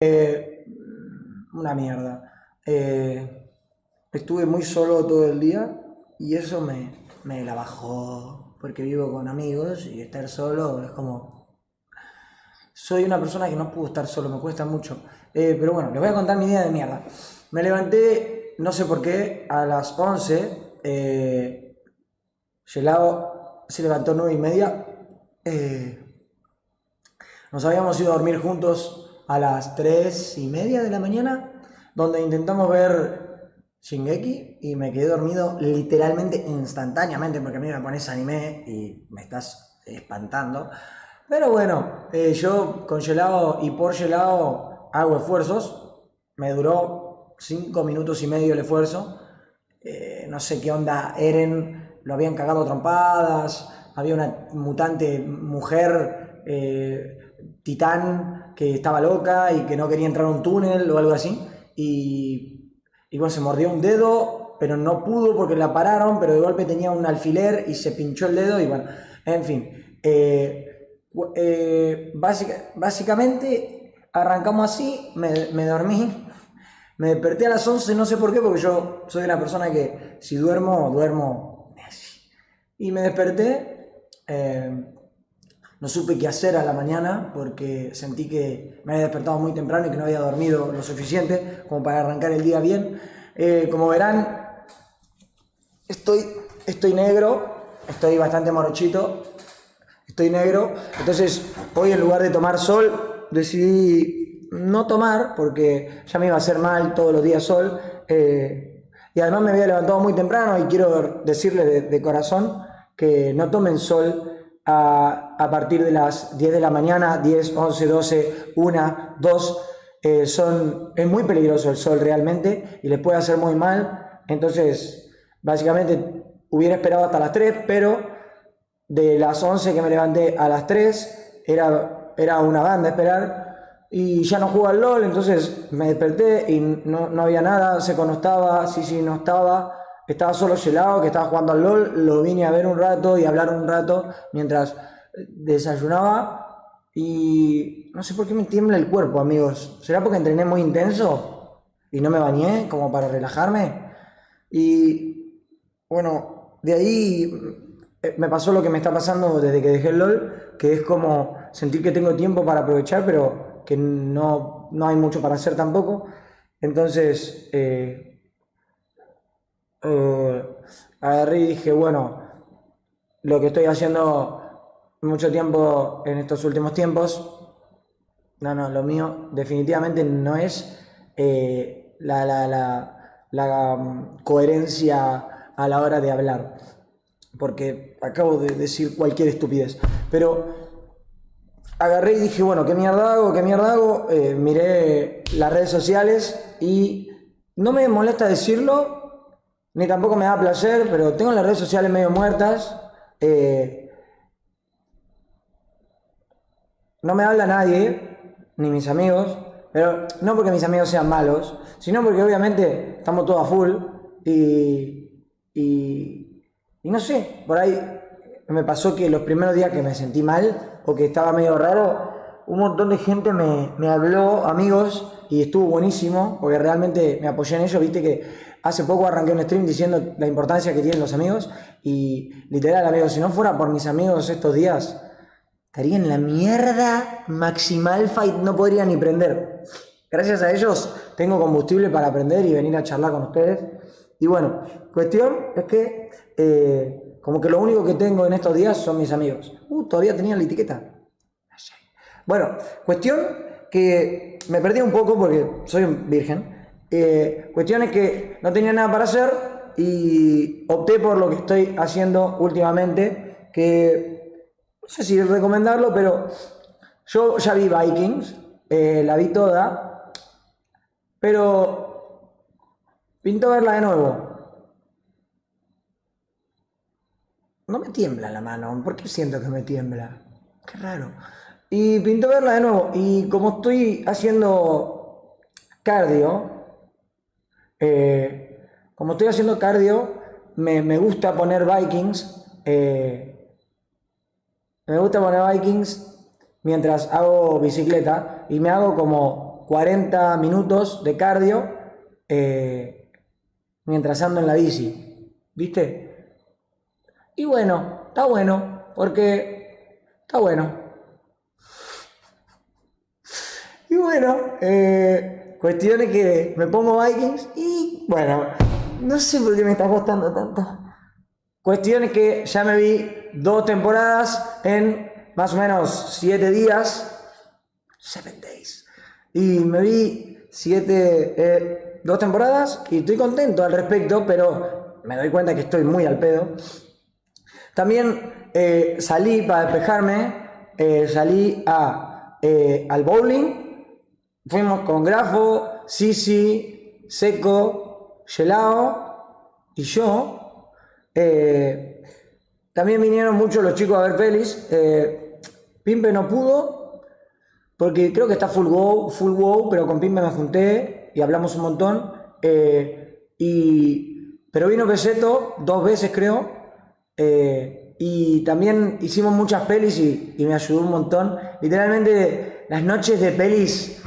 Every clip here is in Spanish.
Eh, una mierda. Eh, estuve muy solo todo el día y eso me, me la bajó porque vivo con amigos y estar solo es como... Soy una persona que no puedo estar solo, me cuesta mucho. Eh, pero bueno, les voy a contar mi día de mierda. Me levanté, no sé por qué, a las 11. Eh, se levantó 9 y media. Nos habíamos ido a dormir juntos a las 3 y media de la mañana, donde intentamos ver Shingeki y me quedé dormido literalmente instantáneamente porque a mí me pones anime y me estás espantando. Pero bueno, eh, yo con gelado y por gelado hago esfuerzos. Me duró 5 minutos y medio el esfuerzo. Eh, no sé qué onda, Eren lo habían cagado trompadas. Había una mutante mujer eh, titán que estaba loca y que no quería entrar a un túnel o algo así. Y, bueno, se mordió un dedo, pero no pudo porque la pararon, pero de golpe tenía un alfiler y se pinchó el dedo y bueno, en fin. Eh, eh, básica- básicamente arrancamos así, me, dormí, me desperté a las 11, no sé por qué, porque yo soy una persona que si duermo, duermo. Y me desperté, eh, no supe qué hacer a la mañana porque sentí que me había despertado muy temprano y que no había dormido lo suficiente como para arrancar el día bien. Eh, como verán, estoy, estoy negro, estoy bastante morochito, estoy negro. Entonces, hoy en lugar de tomar sol, decidí no tomar porque ya me iba a hacer mal todos los días sol. eh, y además me había levantado muy temprano y quiero decirles de, corazón que no tomen sol a partir de las 10 de la mañana, 10, 11, 12, 1, 2. eh, son, es muy peligroso el sol realmente y les puede hacer muy mal. Entonces, básicamente hubiera esperado hasta las 3, pero de las 11 que me levanté a las 3, era, era una banda esperar, y ya no jugaba al LOL, entonces me desperté y no, no había nada, Seco no estaba, Sisi no estaba, estaba solo Gelado que estaba jugando al LOL, lo vine a ver un rato y hablar un rato mientras desayunaba, y no sé por qué me tiembla el cuerpo, amigos, ¿será porque entrené muy intenso y no me bañé como para relajarme? Y bueno, de ahí eh, me pasó lo que me está pasando desde que dejé el LOL, que es como sentir que tengo tiempo para aprovechar, pero que no, no hay mucho para hacer tampoco. Entonces, eh, eh, agarré y dije, bueno, lo que estoy haciendo mucho tiempo en estos últimos tiempos, no, no, lo mío definitivamente no es eh, la, la, la, la, mm, coherencia a la hora de hablar, porque acabo de decir cualquier estupidez, pero agarré y dije, bueno, ¿qué mierda hago? ¿Qué mierda hago? Eh, miré las redes sociales y no me molesta decirlo, ni tampoco me da placer, pero tengo las redes sociales medio muertas. eh, no me habla nadie, ni mis amigos, pero no porque mis amigos sean malos, sino porque obviamente estamos todos a full y, y, no sé, por ahí me pasó que los primeros días que me sentí mal o que estaba medio raro, un montón de gente me, me habló, amigos, y estuvo buenísimo, porque realmente me apoyé en ello, viste que hace poco arranqué un stream diciendo la importancia que tienen los amigos, y literal, amigos, si no fuera por mis amigos estos días, estaría en la mierda maximal fight, no podría ni prender. Gracias a ellos tengo combustible para aprender y venir a charlar con ustedes. Y bueno, cuestión es que eh, como que lo único que tengo en estos días son mis amigos. Uh, todavía tenían la etiqueta. Bueno, cuestión que me perdí un poco porque soy un virgen. Eh, cuestión es que no tenía nada para hacer y opté por lo que estoy haciendo últimamente, que no sé si recomendarlo, pero yo ya vi Vikings, eh, la vi toda, pero pinto verla de nuevo. No me tiembla la mano, ¿por qué siento que me tiembla? Qué raro. Y pinto verla de nuevo, y como estoy haciendo cardio, eh, como estoy haciendo cardio, me, me gusta poner Vikings, eh, me gusta poner Vikings mientras hago bicicleta y me hago como 40 minutos de cardio eh, mientras ando en la bici, ¿viste? Y bueno, está bueno, porque está bueno. Y bueno, eh, cuestiones que me pongo Vikings y bueno, no sé por qué me está costando tanto. Cuestiones que ya me vi dos temporadas en más o menos siete días. Seven days. Y me vi siete, eh, dos temporadas y estoy contento al respecto, pero me doy cuenta que estoy muy al pedo. También eh, salí para despejarme, salí a, al bowling Fuimos con Grafo, Sisi, Seco, Gelao y yo. Eh, también vinieron muchos los chicos a ver pelis. Eh, Pimpe no pudo, porque creo que está full wow, full wow, pero con Pimpe me junté y hablamos un montón. Eh, y, pero vino Peseto dos veces, creo. y también hicimos muchas pelis y, me ayudó un montón. Literalmente, las noches de pelis.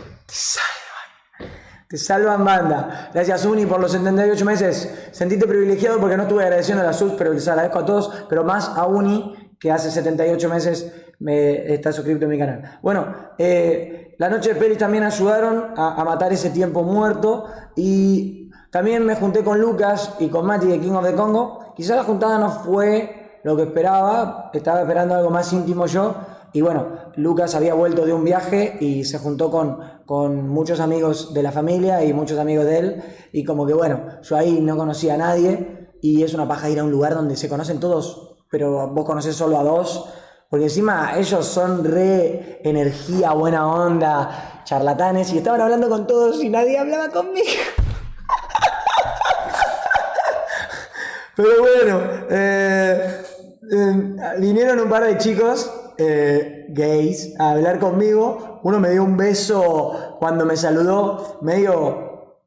Te salvan banda. Gracias Uni por los 78 meses. Sentiste privilegiado porque no estuve agradeciendo a la SUS, pero les agradezco a todos, pero más a Uni, que hace 78 meses me está suscrito en mi canal. Bueno, eh, la noche de pelis también ayudaron a, matar ese tiempo muerto y también me junté con Lucas y con Mati de King of the Congo. Quizá la juntada no fue lo que esperaba, estaba esperando algo más íntimo yo, y bueno, Lucas había vuelto de un viaje y se juntó con, con muchos amigos de la familia y muchos amigos de él. Y como que bueno, yo ahí no conocía a nadie y es una paja ir a un lugar donde se conocen todos, pero vos conoces solo a dos. Porque encima ellos son re energía, buena onda, charlatanes y estaban hablando con todos y nadie hablaba conmigo. Pero bueno, eh, eh, vinieron un par de chicos eh, gays a hablar conmigo. Uno me dio un beso cuando me saludó, medio,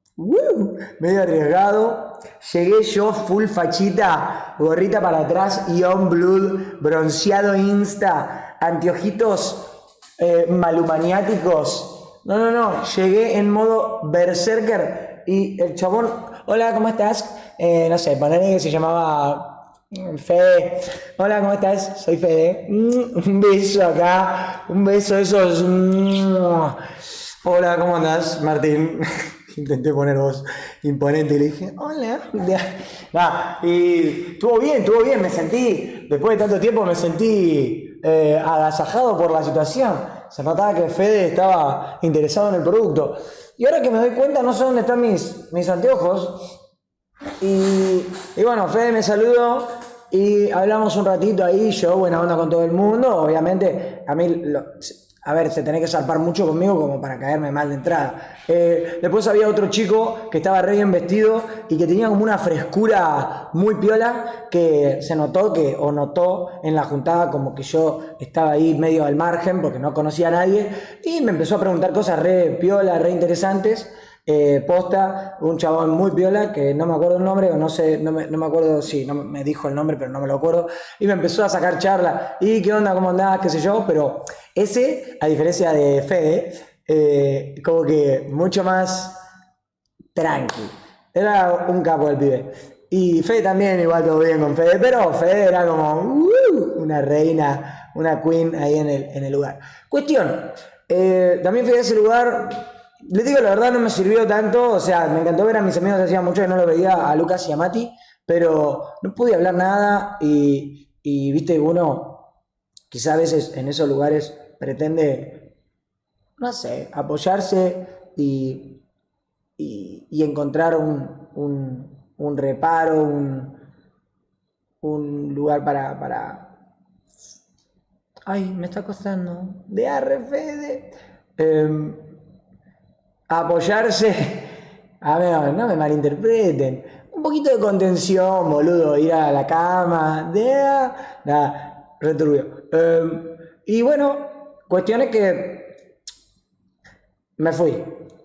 medio arriesgado. Llegué yo full fachita, gorrita para atrás, Ion Blood, bronceado insta, anteojitos eh, malumaniáticos. No, no, no, llegué en modo berserker y el chabón, hola, ¿cómo estás? Eh, no sé, ponerle que se llamaba Fede, hola, ¿cómo estás? Soy Fede. Mm, un beso acá, un beso, esos. Mm. Hola, ¿cómo andás, Martín? Intenté poner voz imponente y le dije, hola. y estuvo bien, estuvo bien, me sentí, después de tanto tiempo me sentí eh, agasajado por la situación. Se notaba que Fede estaba interesado en el producto. Y ahora que me doy cuenta, no sé dónde están mis, mis anteojos. Y, bueno, Fede me saludó y hablamos un ratito ahí, yo buena onda con todo el mundo, obviamente a mí, a ver, se tenía que zarpar mucho conmigo como para caerme mal de entrada. Eh, después había otro chico que estaba re bien vestido y que tenía como una frescura muy piola que se notó que, o notó en la juntada como que yo estaba ahí medio al margen porque no conocía a nadie y me empezó a preguntar cosas re piola, re interesantes. Eh, posta, un chabón muy piola, que no me acuerdo el nombre, o no sé, no me, no me acuerdo, sí, no me dijo el nombre, pero no me lo acuerdo, y me empezó a sacar charla, y qué onda, cómo andás, qué sé yo, pero ese, a diferencia de Fede, eh, como que mucho más tranqui. Era un capo el pibe. Y Fede también, igual todo bien con Fede, pero Fede era como uh, una reina, una queen ahí en el, en el lugar. Cuestión, eh, también fui a ese lugar les digo, la verdad no me sirvió tanto, o sea, me encantó ver a mis amigos, hacía mucho que no lo veía a Lucas y a Mati, pero no pude hablar nada y, viste, uno quizá a veces en esos lugares pretende, no sé, apoyarse y, y, encontrar un, un, un, reparo, un, un lugar para, para... Ay, me está costando. De arrefede. Eh, apoyarse. A ver, no me malinterpreten. Un poquito de contención, boludo, ir a la cama. De, nada, returbio. Em, y bueno, cuestiones que me fui.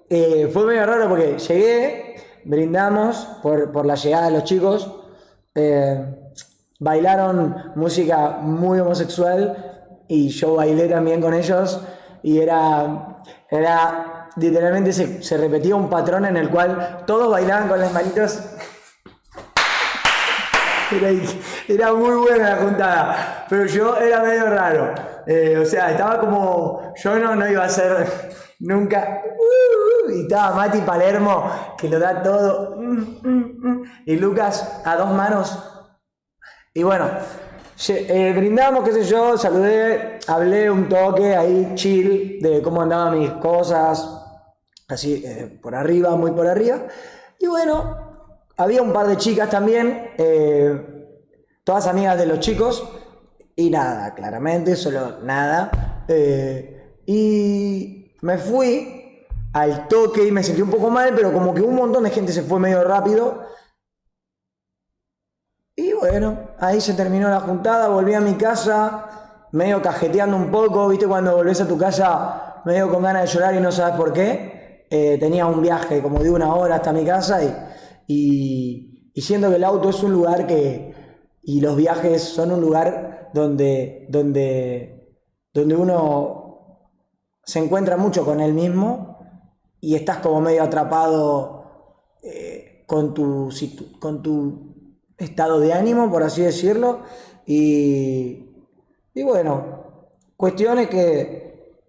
Eh, fue medio raro porque llegué, brindamos por, la llegada de los chicos. Eh, bailaron música muy homosexual y yo bailé también con ellos y era, era literalmente se, se repetía un patrón en el cual todos bailaban con las manitos. Era, era muy buena la juntada, pero yo era medio raro. Eh, o sea, estaba como. Yo no, no iba a ser nunca. uh, y estaba Mati Palermo, que lo da todo. mm, mm, mm, y Lucas a dos manos. Y bueno, eh, brindamos, qué sé yo, saludé, hablé un toque ahí, chill, de cómo andaban mis cosas, así eh, por arriba, muy por arriba. Y bueno, había un par de chicas también, eh, todas amigas de los chicos, y nada, claramente, solo nada. Eh, y me fui al toque y me sentí un poco mal, pero como que un montón de gente se fue medio rápido. Y bueno, ahí se terminó la juntada, volví a mi casa, medio cajeteando un poco, viste cuando volvés a tu casa medio con ganas de llorar y no sabes por qué. Eh, tenía un viaje como de una hora hasta mi casa y, y, y siento que el auto es un lugar que, y los viajes son un lugar donde, donde, donde uno se encuentra mucho con él mismo y estás como medio atrapado eh, con, tu, con tu estado de ánimo, por así decirlo. Y, y bueno, cuestiones que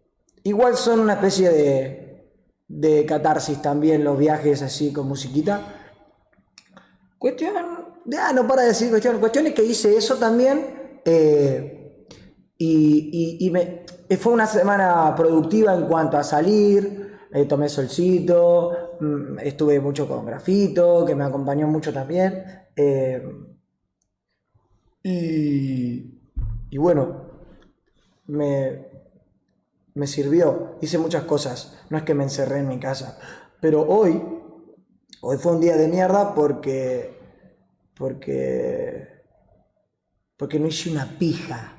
igual son una especie de, de catarsis también los viajes así con musiquita. Cuestión, ya no para de decir cuestión, cuestiones que hice eso también. eh, y, y- me, fue una semana productiva en cuanto a salir, eh, tomé solcito, estuve mucho con Grafito, que me acompañó mucho también. eh, y, y bueno, me, me sirvió, hice muchas cosas, no es que me encerré en mi casa, pero hoy, hoy fue un día de mierda porque, porque, porque no hice una pija,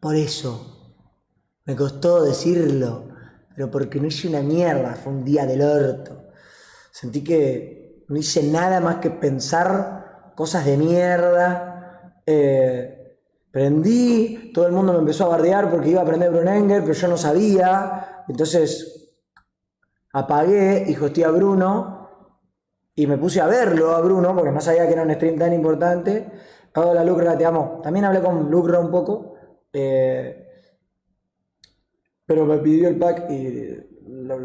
por eso, me costó decirlo, pero porque no hice una mierda, fue un día del orto, sentí que no hice nada más que pensar cosas de mierda, eh, prendí, todo el mundo me empezó a bardear porque iba a aprender Brunenger, pero yo no sabía, entonces apagué y hosteé a Bruno y me puse a verlo a Bruno porque no sabía que era un stream tan importante. Hola Lucra, te amo. También hablé con Lucra un poco, eh, pero me pidió el pack y lo bloqueé.